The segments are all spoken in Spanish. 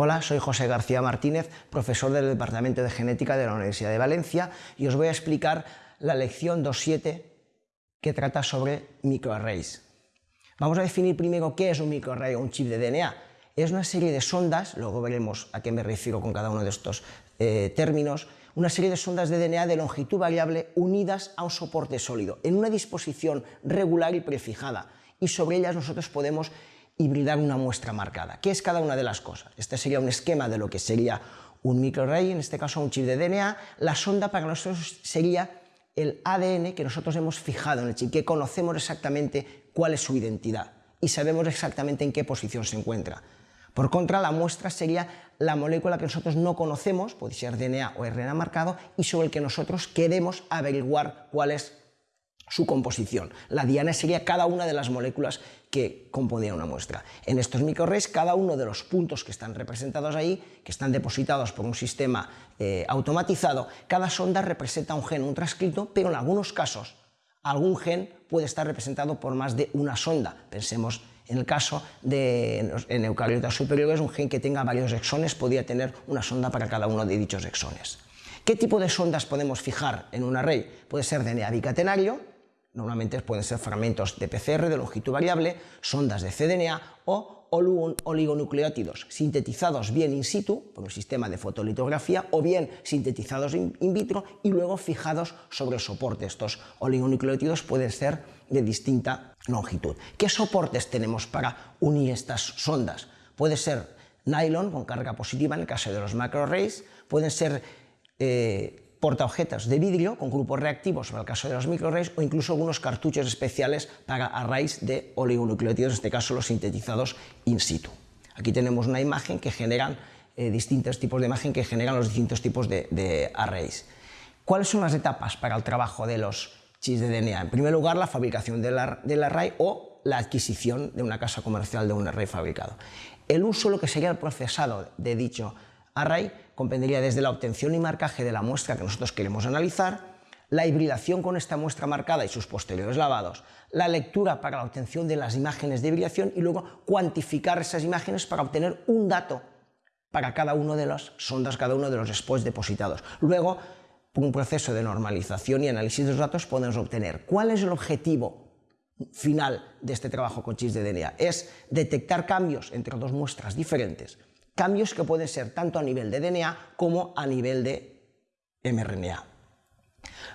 Hola, soy José García Martínez, profesor del Departamento de Genética de la Universidad de Valencia y os voy a explicar la lección 2.7 que trata sobre microarrays. Vamos a definir primero qué es un microarray o un chip de DNA. Es una serie de sondas, luego veremos a qué me refiero con cada uno de estos eh, términos, una serie de sondas de DNA de longitud variable unidas a un soporte sólido, en una disposición regular y prefijada, y sobre ellas nosotros podemos hibridar una muestra marcada. ¿Qué es cada una de las cosas? Este sería un esquema de lo que sería un microarray, en este caso un chip de DNA. La sonda para nosotros sería el ADN que nosotros hemos fijado en el chip, que conocemos exactamente cuál es su identidad y sabemos exactamente en qué posición se encuentra. Por contra, la muestra sería la molécula que nosotros no conocemos, puede ser DNA o RNA marcado, y sobre el que nosotros queremos averiguar cuál es su composición. La diana sería cada una de las moléculas que componían una muestra. En estos microarrays, cada uno de los puntos que están representados ahí, que están depositados por un sistema eh, automatizado, cada sonda representa un gen, un transcrito, pero en algunos casos algún gen puede estar representado por más de una sonda. Pensemos en el caso de en eucariotas superiores, un gen que tenga varios exones podría tener una sonda para cada uno de dichos exones. ¿Qué tipo de sondas podemos fijar en un array? Puede ser DNA bicatenario, Normalmente pueden ser fragmentos de PCR de longitud variable, sondas de cDNA o oligonucleótidos sintetizados bien in situ por un sistema de fotolitografía o bien sintetizados in vitro y luego fijados sobre el soporte. Estos oligonucleótidos pueden ser de distinta longitud. ¿Qué soportes tenemos para unir estas sondas? Puede ser nylon con carga positiva en el caso de los macroarrays, pueden ser eh, portaobjetos de vidrio con grupos reactivos en el caso de los microarrays o incluso algunos cartuchos especiales para arrays de oligonucleótidos, en este caso los sintetizados in situ. Aquí tenemos una imagen que generan eh, distintos tipos de imagen que generan los distintos tipos de, arrays. ¿Cuáles son las etapas para el trabajo de los chips de DNA? En primer lugar, la fabricación del, del array o la adquisición de una casa comercial de un array fabricado. El uso, lo que sería el procesado de dicho array comprendería desde la obtención y marcaje de la muestra que nosotros queremos analizar, la hibridación con esta muestra marcada y sus posteriores lavados, la lectura para la obtención de las imágenes de hibridación y luego cuantificar esas imágenes para obtener un dato para cada uno de las sondas, cada uno de los spots depositados. Luego, un proceso de normalización y análisis de los datos, podemos obtener cuál es el objetivo final de este trabajo con chips de DNA. Es detectar cambios entre dos muestras diferentes cambios que pueden ser tanto a nivel de DNA como a nivel de mRNA.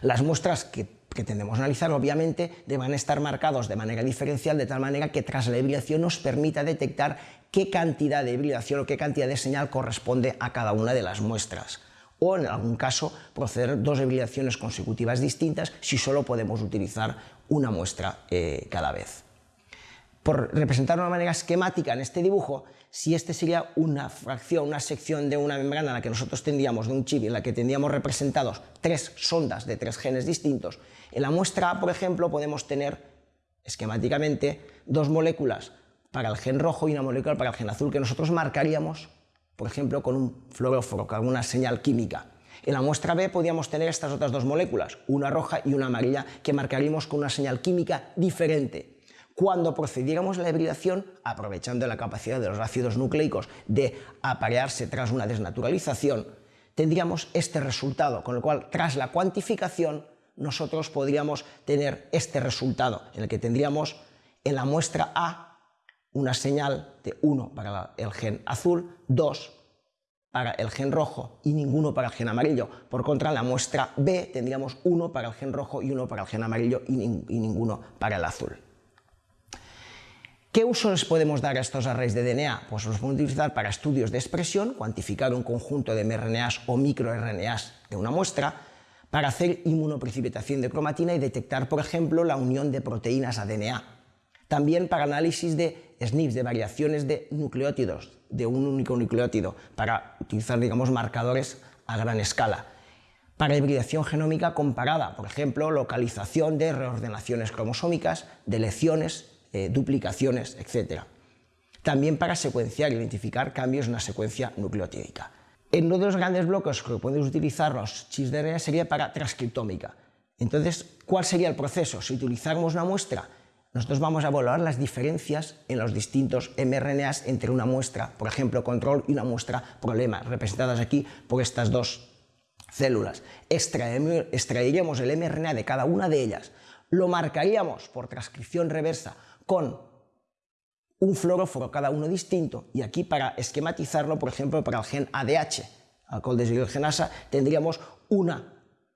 Las muestras que, tendemos a analizar obviamente deben estar marcados de manera diferencial de tal manera que tras la hibridación nos permita detectar qué cantidad de hibridación o qué cantidad de señal corresponde a cada una de las muestras o en algún caso proceder dos hibridaciones consecutivas distintas si solo podemos utilizar una muestra eh, cada vez por representar de una manera esquemática en este dibujo, si este sería una fracción, una sección de una membrana en la que nosotros tendríamos, de un chip, en la que tendríamos representados tres sondas de tres genes distintos, en la muestra A, por ejemplo, podemos tener esquemáticamente dos moléculas para el gen rojo y una molécula para el gen azul que nosotros marcaríamos, por ejemplo, con un fluoróforo, con alguna señal química. En la muestra B podríamos tener estas otras dos moléculas, una roja y una amarilla, que marcaríamos con una señal química diferente cuando procediéramos a la hibridación, aprovechando la capacidad de los ácidos nucleicos de aparearse tras una desnaturalización, tendríamos este resultado, con lo cual, tras la cuantificación, nosotros podríamos tener este resultado, en el que tendríamos en la muestra A una señal de 1 para el gen azul, 2 para el gen rojo y ninguno para el gen amarillo. Por contra, en la muestra B tendríamos 1 para el gen rojo y 1 para el gen amarillo y, y ninguno para el azul. ¿Qué uso les podemos dar a estos arrays de DNA? Pues los podemos utilizar para estudios de expresión, cuantificar un conjunto de mRNAs o microRNAs de una muestra, para hacer inmunoprecipitación de cromatina y detectar, por ejemplo, la unión de proteínas a DNA. También para análisis de SNPs, de variaciones de nucleótidos, de un único nucleótido, para utilizar, digamos, marcadores a gran escala. Para hibridación genómica comparada, por ejemplo, localización de reordenaciones cromosómicas, de lecciones eh, duplicaciones, etc. También para secuenciar e identificar cambios en la secuencia nucleotídica. Uno de los grandes bloques que podemos utilizar los chips de RNA sería para transcriptómica. Entonces, ¿cuál sería el proceso? Si utilizáramos una muestra nosotros vamos a evaluar las diferencias en los distintos mRNAs entre una muestra, por ejemplo, control y una muestra problema, representadas aquí por estas dos células. Extraeríamos el mRNA de cada una de ellas, lo marcaríamos por transcripción reversa con un fluoróforo cada uno distinto y aquí para esquematizarlo, por ejemplo, para el gen ADH, alcohol deshidrogenasa, tendríamos una,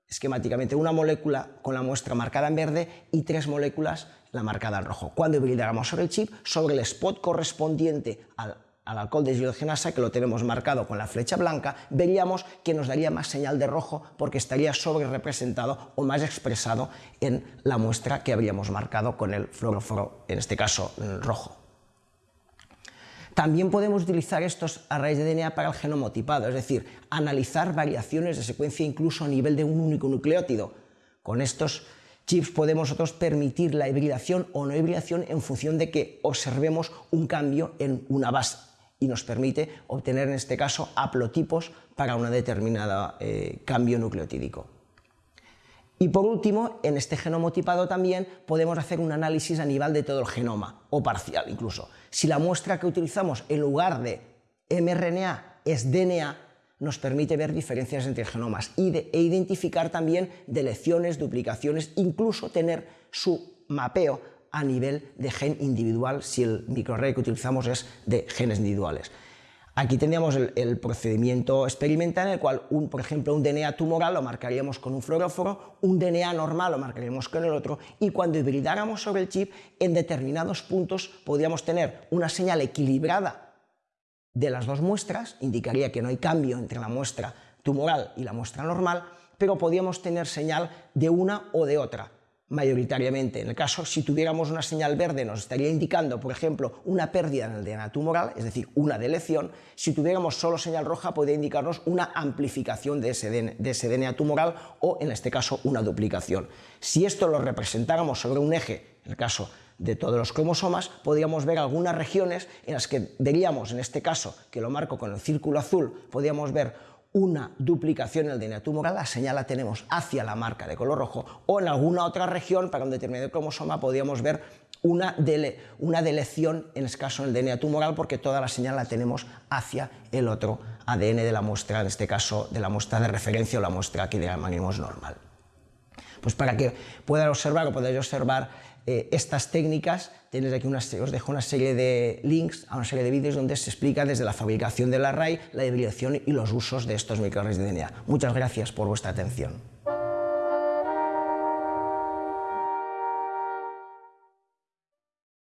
esquemáticamente, una molécula con la muestra marcada en verde y tres moléculas la marcada en rojo. Cuando hibridáramos sobre el chip, sobre el spot correspondiente al, alcohol de deshidrogenasa, que lo tenemos marcado con la flecha blanca, veríamos que nos daría más señal de rojo porque estaría sobre representado o más expresado en la muestra que habríamos marcado con el fluoróforo, en este caso rojo. También podemos utilizar estos arrays de DNA para el genoma tipado, es decir, analizar variaciones de secuencia incluso a nivel de un único nucleótido. Con estos chips podemos nosotros permitir la hibridación o no hibridación en función de que observemos un cambio en una base y nos permite obtener en este caso haplotipos para un determinado eh, cambio nucleotídico. Y por último, en este genoma tipado también podemos hacer un análisis a nivel de todo el genoma, o parcial incluso. Si la muestra que utilizamos en lugar de mRNA es DNA, nos permite ver diferencias entre genomas e identificar también deleciones, duplicaciones, incluso tener su mapeo a nivel de gen individual si el microarray que utilizamos es de genes individuales. Aquí tendríamos el, procedimiento experimental en el cual, por ejemplo, un DNA tumoral lo marcaríamos con un fluoróforo, un DNA normal lo marcaríamos con el otro y cuando hibridáramos sobre el chip, en determinados puntos podríamos tener una señal equilibrada de las dos muestras, indicaría que no hay cambio entre la muestra tumoral y la muestra normal, pero podíamos tener señal de una o de otra, mayoritariamente. En el caso, si tuviéramos una señal verde, nos estaría indicando, por ejemplo, una pérdida en el DNA tumoral, es decir, una delección. Si tuviéramos solo señal roja, podría indicarnos una amplificación de ese, DNA, tumoral o, en este caso, una duplicación. Si esto lo representáramos sobre un eje, en el caso de todos los cromosomas, podríamos ver algunas regiones en las que veríamos, en este caso, que lo marco con el círculo azul, podríamos ver una duplicación en el DNA tumoral, la señal la tenemos hacia la marca de color rojo, o en alguna otra región, para un determinado cromosoma, podríamos ver una, una delección, en este caso en el DNA tumoral, porque toda la señal la tenemos hacia el otro ADN de la muestra, en este caso de la muestra de referencia o la muestra que llamaremos normal. Pues para que puedan observar o podáis observar eh, estas técnicas, tenéis aquí os dejo una serie de links a una serie de vídeos donde se explica desde la fabricación del array, la hibridación y los usos de estos microarrays de DNA. Muchas gracias por vuestra atención.